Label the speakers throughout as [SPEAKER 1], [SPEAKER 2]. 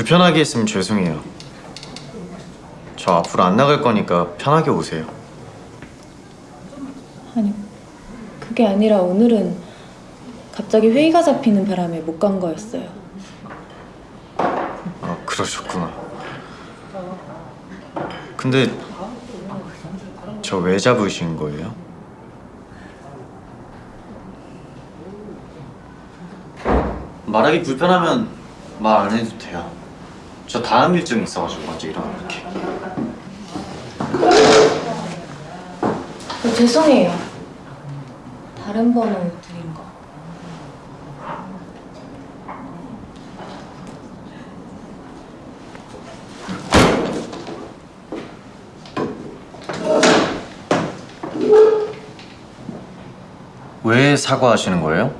[SPEAKER 1] 저 불편하게 했으면 죄송해요. 저 앞으로 안 나갈 거니까 편하게 오세요.
[SPEAKER 2] 아니 그게 아니라 오늘은 갑자기 회의가 잡히는 바람에 못 간 거였어요.
[SPEAKER 1] 아, 그러셨구나. 근데 저 왜 잡으신 거예요? 말하기 불편하면 말 안 해도 돼요. 저 다음 일정이 있어가지고 먼저 일어날게.
[SPEAKER 2] 어, 죄송해요. 다른 번호 드린 거.
[SPEAKER 1] 왜 사과하시는 거예요?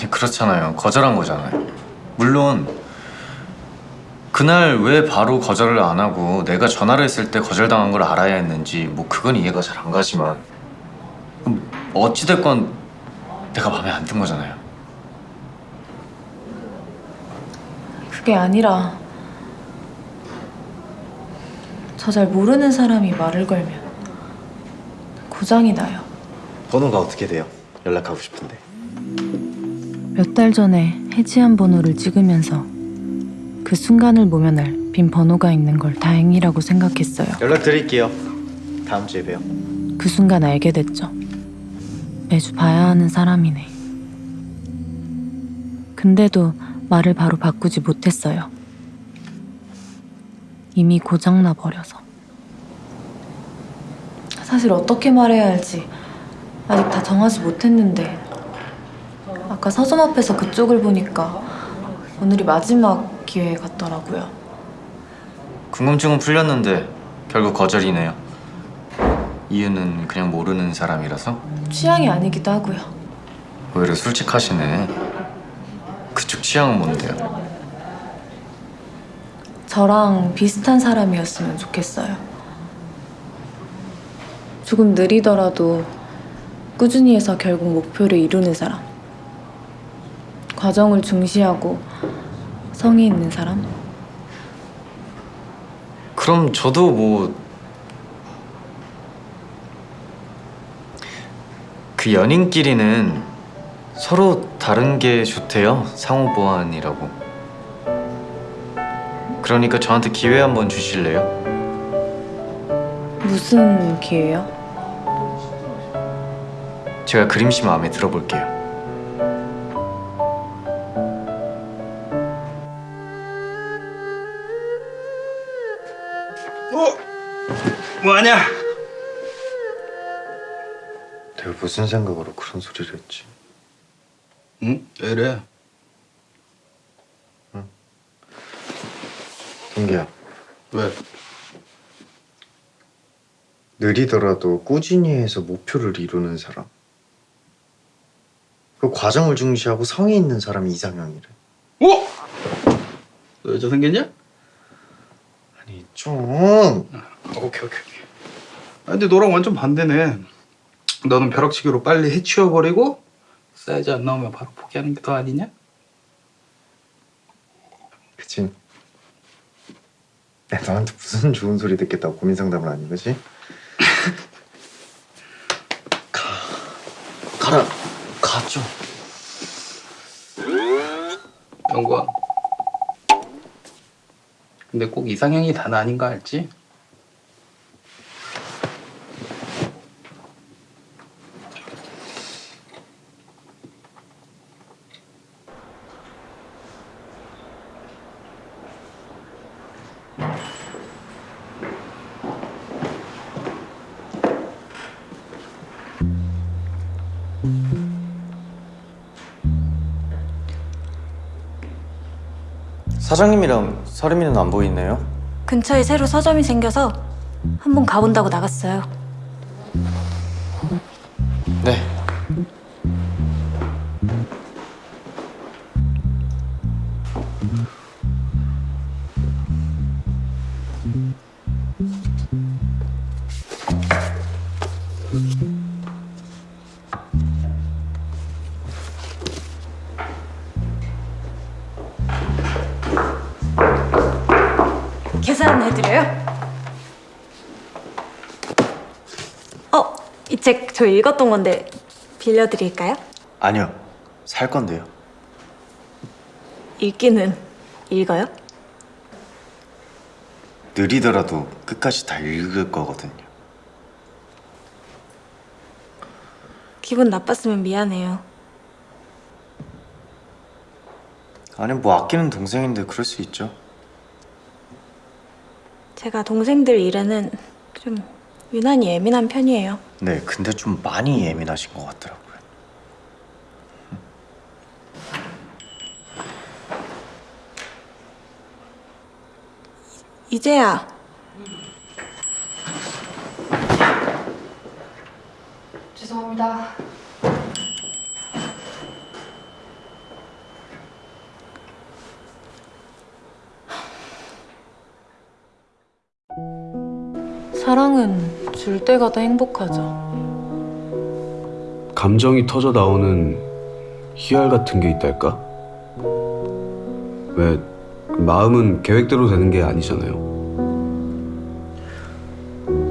[SPEAKER 1] 아니 그렇잖아요. 거절한 거잖아요. 물론 그날 왜 바로 거절을 안 하고 내가 전화를 했을 때 거절당한 걸 알아야 했는지 뭐 그건 이해가 잘 안 가지만 그럼 어찌됐건 내가 마음에 안 든 거잖아요.
[SPEAKER 2] 그게 아니라 저 잘 모르는 사람이 말을 걸면 고장이 나요.
[SPEAKER 3] 번호가 어떻게 돼요? 연락하고 싶은데
[SPEAKER 2] 몇 달 전에 해지한 번호를 찍으면서 그 순간을 모면할 빈 번호가 있는 걸 다행이라고 생각했어요.
[SPEAKER 3] 연락 드릴게요 다음 주에 봬요
[SPEAKER 2] 그 순간 알게 됐죠. 매주 봐야 하는 사람이네. 근데도 말을 바로 바꾸지 못했어요. 이미 고장나 버려서. 사실 어떻게 말해야 할지 아직 다 정하지 못했는데 아까 서점 앞에서 그쪽을 보니까 오늘이 마지막 기회 같더라고요.
[SPEAKER 1] 궁금증은 풀렸는데 결국 거절이네요. 이유는 그냥 모르는 사람이라서
[SPEAKER 2] 취향이 아니기도 하고요.
[SPEAKER 1] 오히려 솔직하시네. 그쪽 취향은 뭔데요?
[SPEAKER 2] 저랑 비슷한 사람이었으면 좋겠어요. 조금 느리더라도 꾸준히 해서 결국 목표를 이루는 사람. 과정을 중시하고 성의 있는 사람?
[SPEAKER 1] 그럼 저도 뭐 그 연인끼리는 서로 다른 게 좋대요. 상호 보완이라고. 그러니까 저한테 기회 한번 주실래요?
[SPEAKER 2] 무슨 기회요?
[SPEAKER 1] 제가 그림씨 마음에 들어볼게요.
[SPEAKER 4] 뭐하냐?
[SPEAKER 1] 내가 무슨 생각으로 그런 소리를 했지?
[SPEAKER 4] 응? 왜 이래?
[SPEAKER 1] 동기야,
[SPEAKER 4] 왜?
[SPEAKER 1] 느리더라도 꾸준히 해서 목표를 이루는 사람. 그 과정을 중시하고 성의 있는 사람이 이상형이래.
[SPEAKER 4] 어? 너 여자 생겼냐?
[SPEAKER 1] 아니 좀
[SPEAKER 4] 오케이 오케이 오케이 아, 근데 너랑 완전 반대네 너는 벼락치기로 빨리 해치워버리고 사이즈 안 나오면 바로 포기하는 게 더 아니냐?
[SPEAKER 1] 그치. 내가 너한테 무슨 좋은 소리 듣겠다고 고민 상담을 하는 거지? 가, 가라, 가 좀.
[SPEAKER 4] 영구야 근데 꼭 이상형이 다는 아닌 거 알지?
[SPEAKER 1] 사장님이랑 서림이는 안 보이네요.
[SPEAKER 5] 근처에 새로 서점이 생겨서 한번 가본다고 나갔어요. 해드려요. 어, 이 책 저 읽었던 건데 빌려드릴까요?
[SPEAKER 3] 아니요. 살 건데요.
[SPEAKER 5] 읽기는 읽어요?
[SPEAKER 3] 느리더라도 끝까지 다 읽을 거거든요.
[SPEAKER 5] 기분 나빴으면 미안해요.
[SPEAKER 3] 아니 뭐 아끼는 동생인데 그럴 수 있죠.
[SPEAKER 5] 제가 동생들 일에는 좀 유난히 예민한 편이에요.
[SPEAKER 3] 네, 근데 좀 많이 예민하신 것 같더라고요.
[SPEAKER 5] 이제야
[SPEAKER 2] 죄송합니다. 사랑은 줄 때가 더 행복하죠.
[SPEAKER 6] 감정이 터져 나오는 희열 같은 게 있달까? 왜 마음은 계획대로 되는 게 아니잖아요.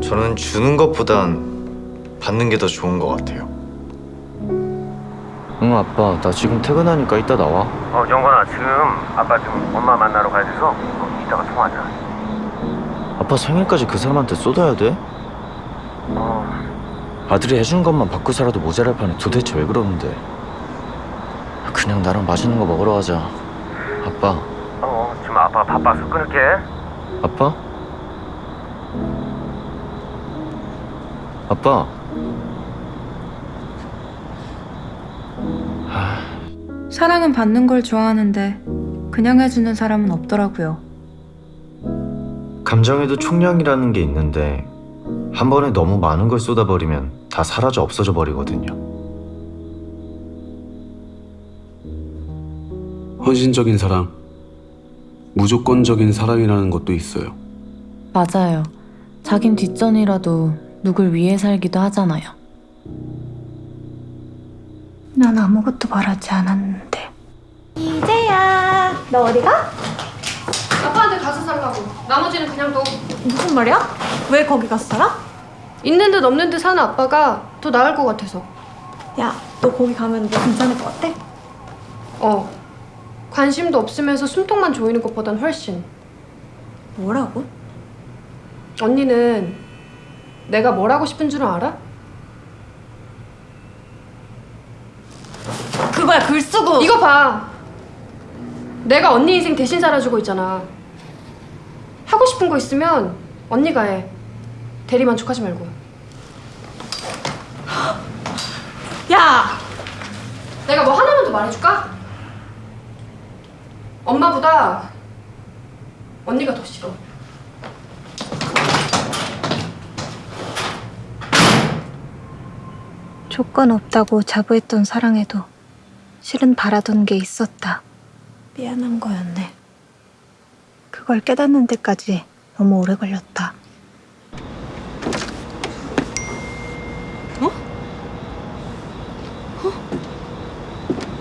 [SPEAKER 3] 저는 주는 것보단 받는 게 더 좋은 것 같아요.
[SPEAKER 1] 응 아빠 나 지금 퇴근하니까 이따 나와
[SPEAKER 7] 어, 영건아, 지금 아빠 좀 엄마 만나러 가야 돼서 어, 이따가 통화하자.
[SPEAKER 1] 아빠 생일까지 그 사람한테 쏟아야 돼?
[SPEAKER 7] 어,
[SPEAKER 1] 아들이 해준 것만 받고 살아도 모자랄 판에 도대체 왜 그러는데 그냥 나랑 맛있는 거 먹으러 가자 아빠
[SPEAKER 7] 어, 지금 아빠가 바빠서 끊을게.
[SPEAKER 1] 아빠? 아빠
[SPEAKER 8] 사랑은 받는 걸 좋아하는데 그냥 해주는 사람은 없더라고요.
[SPEAKER 1] 감정에도 총량이라는 게 있는데 한 번에 너무 많은 걸 쏟아버리면 다 사라져 없어져 버리거든요
[SPEAKER 6] 헌신적인 사랑, 무조건적인 사랑이라는 것도 있어요.
[SPEAKER 2] 맞아요. 자긴 뒷전이라도 누굴 위해 살기도 하잖아요.
[SPEAKER 5] 난 아무것도 바라지 않았는데 이제야 너 어디 가?
[SPEAKER 9] 아빠한테 가서 살라고. 나머지는 그냥 둬.
[SPEAKER 5] 무슨 말이야? 왜 거기 가서 살아?
[SPEAKER 9] 있는 듯 없는 듯 사는 아빠가 더 나을 것 같아서.
[SPEAKER 5] 야너 거기 가면 너 괜찮을 것 같아?
[SPEAKER 9] 어. 관심도 없으면서 숨통만 조이는 것보단 훨씬.
[SPEAKER 5] 뭐라고?
[SPEAKER 9] 언니는 내가 뭘 하고 싶은 줄은 알아?
[SPEAKER 5] 그거야 글 쓰고
[SPEAKER 9] 이거 봐. 내가 언니 인생 대신 살아주고 있잖아. 하고 싶은 거 있으면 언니가 해. 대리 만족하지 말고.
[SPEAKER 5] 야
[SPEAKER 9] 내가 뭐 하나만 더 말해줄까? 엄마보다 언니가 더 싫어.
[SPEAKER 5] 조건 없다고 자부했던 사랑에도 실은 바라던 게 있었다. 미안한 거였네. 그걸 깨닫는 데까지 너무 오래 걸렸다.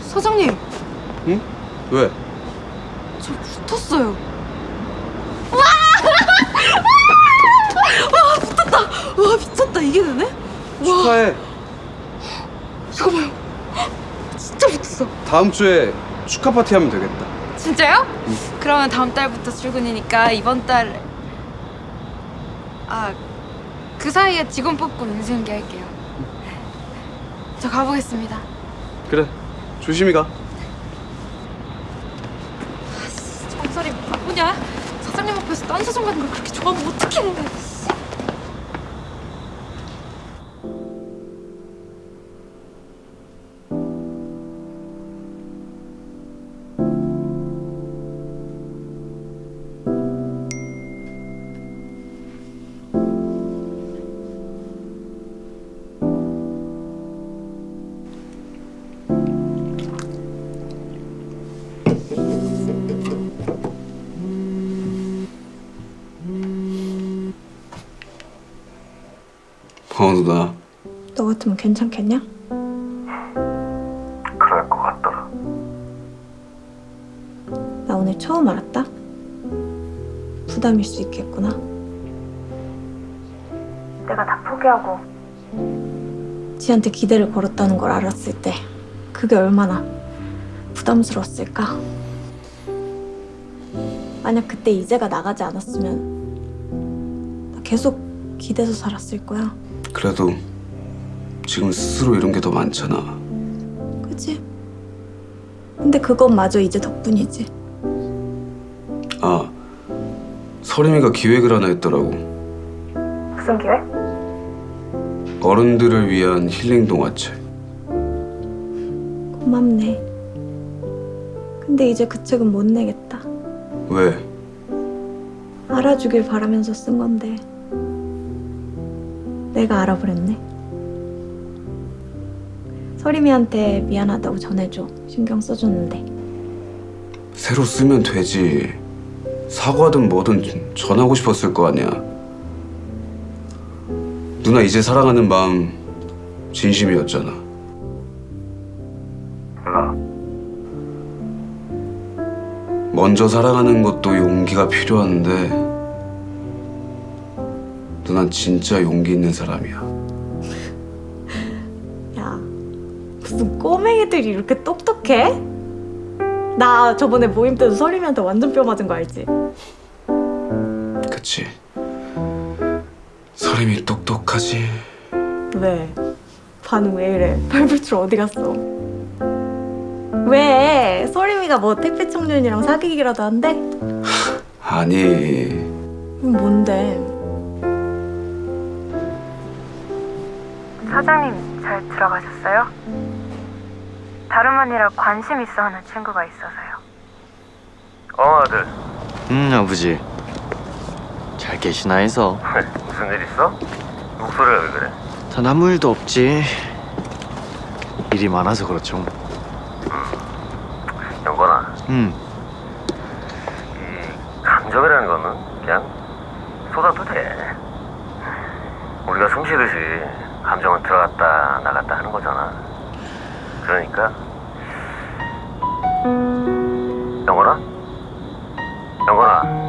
[SPEAKER 8] 사장님,
[SPEAKER 6] 왜?
[SPEAKER 8] 저 붙었어요. 와, 미쳤다. 이게 되네?
[SPEAKER 6] 축하해.
[SPEAKER 8] 이거 봐요. 진짜 붙었어.
[SPEAKER 6] 다음 주에 축하 파티 하면 되겠다.
[SPEAKER 8] 진짜요? 그러면 다음 달부터 출근이니까 이번 달... 아, 그 사이에 직원 뽑고 인수인계 할게요. 저 가보겠습니다.
[SPEAKER 6] 그래. 조심히 가.
[SPEAKER 8] 정설이 바쁘냐? 사장님 앞에서 딴 사정 가는 걸 그렇게 좋아하면 어떡해
[SPEAKER 6] 어, 누나.
[SPEAKER 5] 너 같으면 괜찮겠냐?
[SPEAKER 7] 그럴 것 같더라.
[SPEAKER 5] 나 오늘 처음 알았다. 부담일 수 있겠구나. 내가 다 포기하고 지한테 기대를 걸었다는 걸 알았을 때 그게 얼마나 부담스러웠을까? 만약 그때 이제가 나가지 않았으면 나 계속 기대서 살았을 거야.
[SPEAKER 6] 그래도 지금 스스로 이런 게 더 많잖아.
[SPEAKER 5] 그치? 근데 그것마저 이제 덕분이지.
[SPEAKER 6] 아, 서림이가 기획을 하나 했더라고.
[SPEAKER 5] 무슨 기회?
[SPEAKER 6] 어른들을 위한 힐링 동화책.
[SPEAKER 5] 고맙네. 근데 이제 그 책은 못 내겠다.
[SPEAKER 6] 왜?
[SPEAKER 5] 알아주길 바라면서 쓴 건데 내가 알아버렸네. 서림이한테 미안하다고 전해줘. 신경 써줬는데.
[SPEAKER 6] 새로 쓰면 되지. 사과든 뭐든 전하고 싶었을 거 아니야. 누나 이제 사랑하는 마음 진심이었잖아.
[SPEAKER 7] 몰라.
[SPEAKER 6] 먼저 사랑하는 것도 용기가 필요한데 누난 진짜 용기 있는 사람이야.
[SPEAKER 5] 야, 무슨 꼬맹이들이 이렇게 똑똑해? 나 저번에 모임 때도 서림이한테 완전 뼈 맞은 거 알지?
[SPEAKER 6] 그치? 서림이 똑똑하지.
[SPEAKER 5] 왜? 반응 왜 이래? 발불출 어디 갔어? 왜? 서림이가 뭐 택배 청년이랑 사귀기라도 한대?
[SPEAKER 6] 아니
[SPEAKER 5] 그럼 뭔데?
[SPEAKER 10] 사장님 잘 들어가셨어요? 다름 아니라 관심 있어 하는 친구가 있어서요.
[SPEAKER 7] 어 아들
[SPEAKER 1] 음 아버지 잘 계시나 해서
[SPEAKER 7] 왜, 무슨 일 있어? 목소리가 왜 그래?
[SPEAKER 1] 단 아무 일도 없지 일이 많아서 그렇죠
[SPEAKER 7] 영건아
[SPEAKER 1] 음
[SPEAKER 7] 그러니까. 영원아? 영원아.